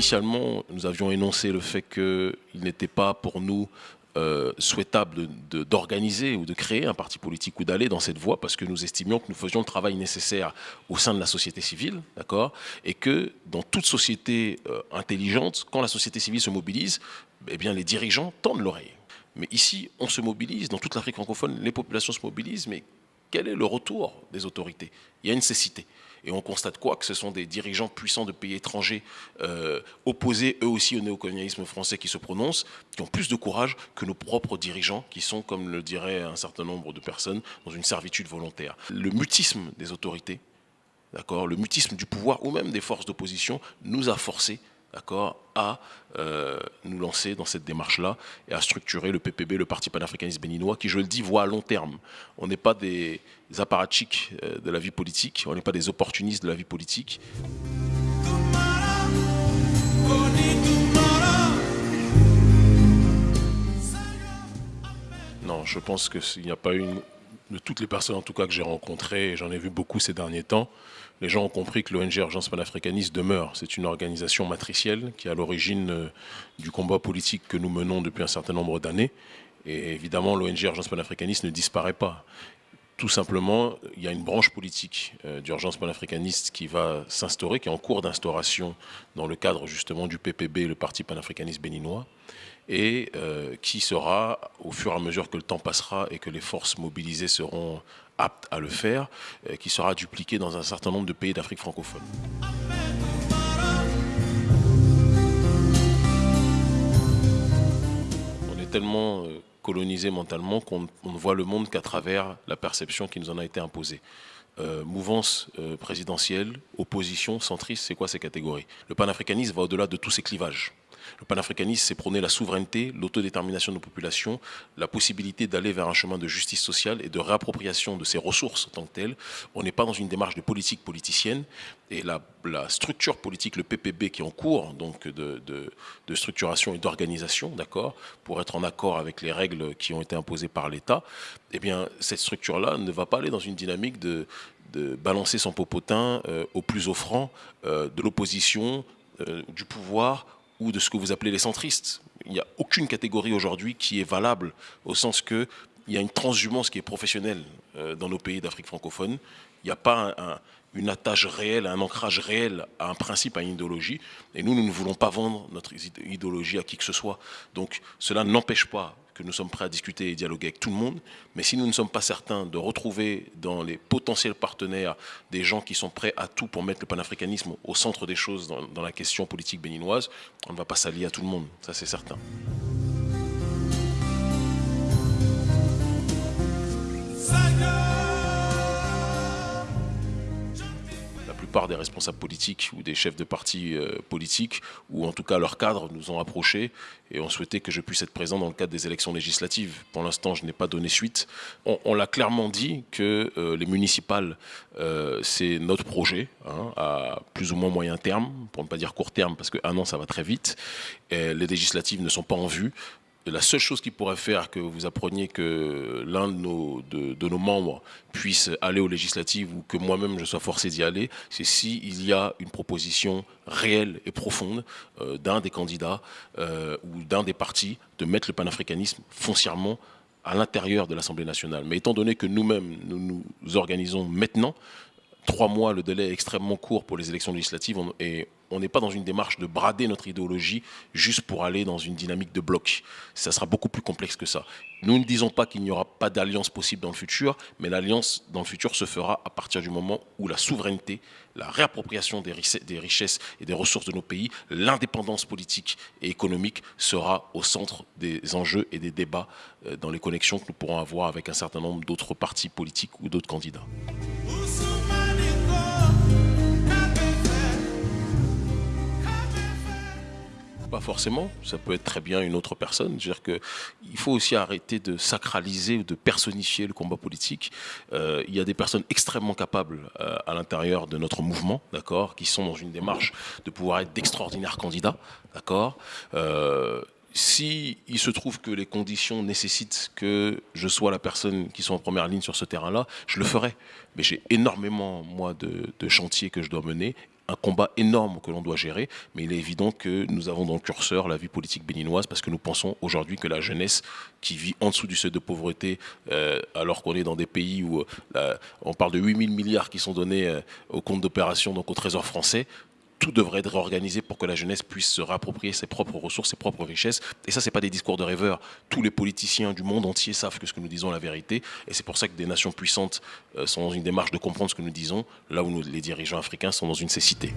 initialement, nous avions énoncé le fait qu'il n'était pas pour nous euh, souhaitable d'organiser ou de créer un parti politique ou d'aller dans cette voie parce que nous estimions que nous faisions le travail nécessaire au sein de la société civile, d'accord? Et que dans toute société euh, intelligente, quand la société civile se mobilise, eh les dirigeants tendent l'oreille. Mais ici, on se mobilise, dans toute l'Afrique francophone, les populations se mobilisent, mais quel est le retour des autorités? Il y a une cécité. Et on constate quoi Que ce sont des dirigeants puissants de pays étrangers, euh, opposés eux aussi au néocolonialisme français qui se prononcent, qui ont plus de courage que nos propres dirigeants, qui sont, comme le dirait un certain nombre de personnes, dans une servitude volontaire. Le mutisme des autorités, d'accord, le mutisme du pouvoir ou même des forces d'opposition nous a forcés à euh, nous lancer dans cette démarche-là et à structurer le PPB, le Parti panafricaniste béninois, qui, je le dis, voit à long terme. On n'est pas des apparatchiks euh, de la vie politique, on n'est pas des opportunistes de la vie politique. Non, je pense qu'il n'y a pas une de toutes les personnes en tout cas que j'ai rencontrées, et j'en ai vu beaucoup ces derniers temps, les gens ont compris que l'ONG Urgence panafricaniste demeure. C'est une organisation matricielle qui est à l'origine euh, du combat politique que nous menons depuis un certain nombre d'années. Et évidemment, l'ONG Urgence panafricaniste ne disparaît pas. Tout simplement, il y a une branche politique euh, d'urgence panafricaniste qui va s'instaurer, qui est en cours d'instauration dans le cadre justement du PPB, le Parti panafricaniste béninois et euh, qui sera, au fur et à mesure que le temps passera et que les forces mobilisées seront aptes à le faire, euh, qui sera dupliqué dans un certain nombre de pays d'Afrique francophone. On est tellement euh, colonisé mentalement qu'on ne voit le monde qu'à travers la perception qui nous en a été imposée. mouvance présidentielle, opposition, centriste, c'est quoi ces catégories? Le panafricanisme va au-delà de tous ces clivages. Le panafricanisme, c'est prôner la souveraineté, l'autodétermination de nos populations, la possibilité d'aller vers un chemin de justice sociale et de réappropriation de ses ressources en tant que telles. On n'est pas dans une démarche de politique politicienne. Et la, structure politique, le PPB qui est en cours, donc de, structuration et d'organisation, d'accord, pour être en accord avec les règles qui ont été imposées par l'État, eh bien, cette structure-là ne va pas aller dans une dynamique de, balancer son popotin euh, au plus offrant euh, de l'opposition, euh, du pouvoir ou de ce que vous appelez les centristes. Il n'y a aucune catégorie aujourd'hui qui est valable au sens que il y a une transhumance qui est professionnelle euh, dans nos pays d'Afrique francophone. Il n'y a pas une attache réelle, un ancrage réel à un principe, à une idéologie. Et nous, nous ne voulons pas vendre notre idéologie à qui que ce soit. Donc cela n'empêche pas nous sommes prêts à discuter et dialoguer avec tout le monde, mais si nous ne sommes pas certains de retrouver dans les potentiels partenaires des gens qui sont prêts à tout pour mettre le panafricanisme au centre des choses dans, dans la question politique béninoise, on ne va pas s'allier à tout le monde, ça c'est certain. Plupart des responsables politiques ou des chefs de partis euh, politiques, ou en tout cas leurs cadres, nous ont approchés et ont souhaité que je puisse être présent dans le cadre des élections législatives. Pour l'instant, je n'ai pas donné suite. On, l'a clairement dit que euh, les municipales, euh, c'est notre projet, hein, à plus ou moins moyen terme, pour ne pas dire court terme, parce qu'un an, ça va très vite. Les législatives ne sont pas en vue la seule chose qui pourrait faire que vous appreniez que l'un de nos, membres puisse aller aux législatives ou que moi-même je sois forcé d'y aller, c'est s'il y a une proposition réelle et profonde euh, d'un des candidats euh, ou d'un des partis de mettre le panafricanisme foncièrement à l'intérieur de l'Assemblée nationale. Mais étant donné que nous-mêmes, nous nous organisons maintenant, trois mois, le délai est extrêmement court pour les élections législatives et on n'est pas dans une démarche de brader notre idéologie juste pour aller dans une dynamique de bloc. Ça sera beaucoup plus complexe que ça. Nous ne disons pas qu'il n'y aura pas d'alliance possible dans le futur, mais l'alliance dans le futur se fera à partir du moment où la souveraineté, la réappropriation des richesses et des ressources de nos pays, l'indépendance politique et économique sera au centre des enjeux et des débats euh, dans les connexions que nous pourrons avoir avec un certain nombre d'autres partis politiques ou d'autres candidats. Pas forcément, ça peut être très bien une autre personne. dire que il faut aussi arrêter de sacraliser ou de personnifier le combat politique. Euh, il y a des personnes extrêmement capables euh, à l'intérieur de notre mouvement, d'accord, qui sont dans une démarche de pouvoir être d'extraordinaires candidats, d'accord. Euh, si il se trouve que les conditions nécessitent que je sois la personne qui soit en première ligne sur ce terrain-là, je le ferai. Mais j'ai énormément, moi, de chantiers que je dois mener un combat énorme que l'on doit gérer, mais il est évident que nous avons dans le curseur la vie politique béninoise parce que nous pensons aujourd'hui que la jeunesse qui vit en dessous du seuil de pauvreté, euh, alors qu'on est dans des pays où euh, on parle de 8 000 milliards qui sont donnés euh, au compte d'opération, donc au trésor français, tout devrait être organisé pour que la jeunesse puisse se réapproprier ses propres ressources, ses propres richesses. Et ça, c'est pas des discours de rêveurs. Tous les politiciens du monde entier savent que ce que nous disons est la vérité. Et c'est pour ça que des nations puissantes sont dans une démarche de comprendre ce que nous disons, là où les dirigeants africains sont dans une cécité.